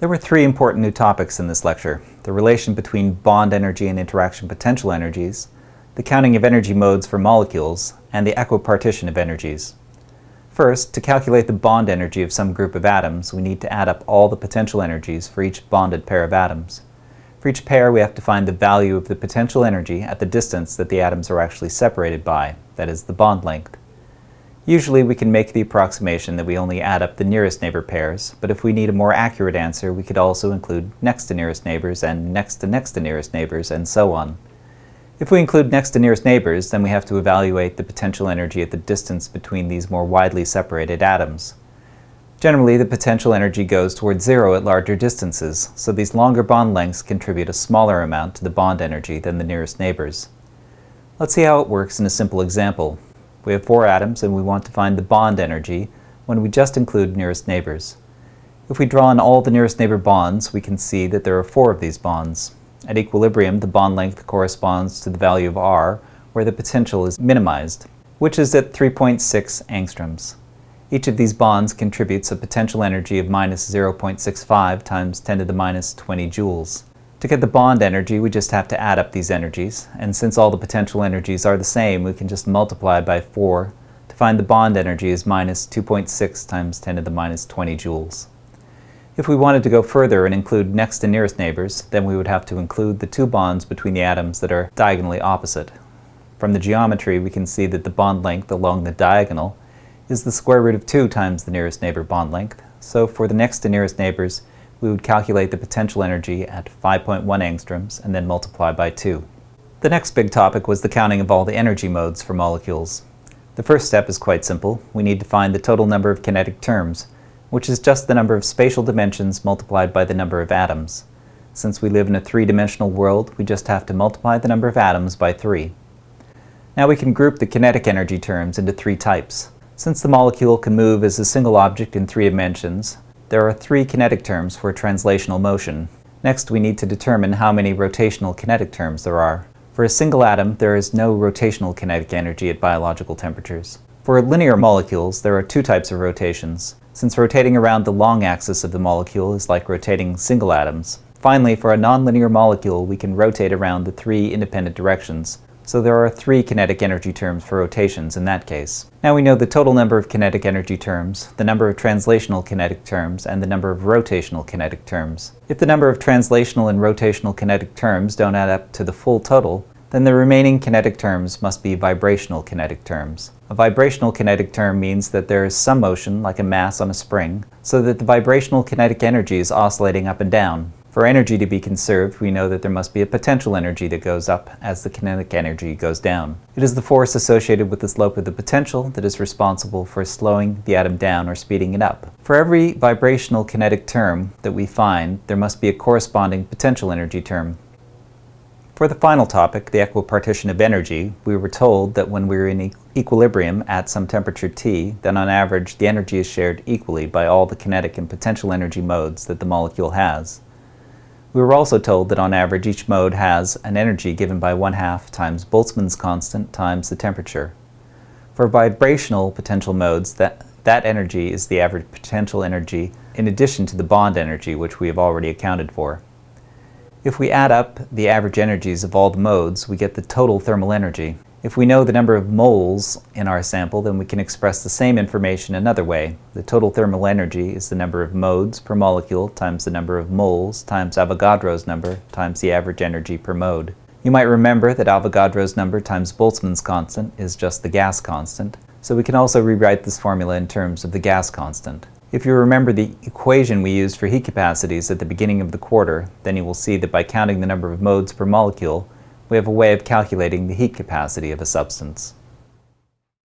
There were three important new topics in this lecture. The relation between bond energy and interaction potential energies, the counting of energy modes for molecules, and the equipartition of energies. First, to calculate the bond energy of some group of atoms, we need to add up all the potential energies for each bonded pair of atoms. For each pair, we have to find the value of the potential energy at the distance that the atoms are actually separated by, that is, the bond length. Usually we can make the approximation that we only add up the nearest neighbor pairs, but if we need a more accurate answer, we could also include next to nearest neighbors and next to next to nearest neighbors, and so on. If we include next to nearest neighbors, then we have to evaluate the potential energy at the distance between these more widely separated atoms. Generally, the potential energy goes towards zero at larger distances, so these longer bond lengths contribute a smaller amount to the bond energy than the nearest neighbors. Let's see how it works in a simple example. We have four atoms and we want to find the bond energy when we just include nearest neighbors. If we draw in all the nearest neighbor bonds, we can see that there are four of these bonds. At equilibrium, the bond length corresponds to the value of r, where the potential is minimized, which is at 3.6 angstroms. Each of these bonds contributes a potential energy of minus 0.65 times 10 to the minus 20 joules. To get the bond energy, we just have to add up these energies, and since all the potential energies are the same, we can just multiply by 4 to find the bond energy is minus 2.6 times 10 to the minus 20 joules. If we wanted to go further and include next to nearest neighbors, then we would have to include the two bonds between the atoms that are diagonally opposite. From the geometry, we can see that the bond length along the diagonal is the square root of 2 times the nearest neighbor bond length, so for the next to nearest neighbors, we would calculate the potential energy at 5.1 angstroms and then multiply by 2. The next big topic was the counting of all the energy modes for molecules. The first step is quite simple. We need to find the total number of kinetic terms, which is just the number of spatial dimensions multiplied by the number of atoms. Since we live in a three-dimensional world, we just have to multiply the number of atoms by 3. Now we can group the kinetic energy terms into three types. Since the molecule can move as a single object in three dimensions, there are three kinetic terms for translational motion. Next, we need to determine how many rotational kinetic terms there are. For a single atom, there is no rotational kinetic energy at biological temperatures. For linear molecules, there are two types of rotations, since rotating around the long axis of the molecule is like rotating single atoms. Finally, for a nonlinear molecule, we can rotate around the three independent directions, so there are three kinetic energy terms for rotations in that case. Now we know the total number of kinetic energy terms, the number of translational kinetic terms, and the number of rotational kinetic terms. If the number of translational and rotational kinetic terms don't add up to the full total, then the remaining kinetic terms must be vibrational kinetic terms. A vibrational kinetic term means that there is some motion, like a mass on a spring, so that the vibrational kinetic energy is oscillating up and down. For energy to be conserved, we know that there must be a potential energy that goes up as the kinetic energy goes down. It is the force associated with the slope of the potential that is responsible for slowing the atom down or speeding it up. For every vibrational kinetic term that we find, there must be a corresponding potential energy term. For the final topic, the equipartition of energy, we were told that when we're in e equilibrium at some temperature T, then on average the energy is shared equally by all the kinetic and potential energy modes that the molecule has. We were also told that on average each mode has an energy given by 1 half times Boltzmann's constant times the temperature. For vibrational potential modes, that, that energy is the average potential energy in addition to the bond energy which we have already accounted for. If we add up the average energies of all the modes, we get the total thermal energy. If we know the number of moles in our sample, then we can express the same information another way. The total thermal energy is the number of modes per molecule times the number of moles times Avogadro's number times the average energy per mode. You might remember that Avogadro's number times Boltzmann's constant is just the gas constant, so we can also rewrite this formula in terms of the gas constant. If you remember the equation we used for heat capacities at the beginning of the quarter, then you will see that by counting the number of modes per molecule, we have a way of calculating the heat capacity of a substance.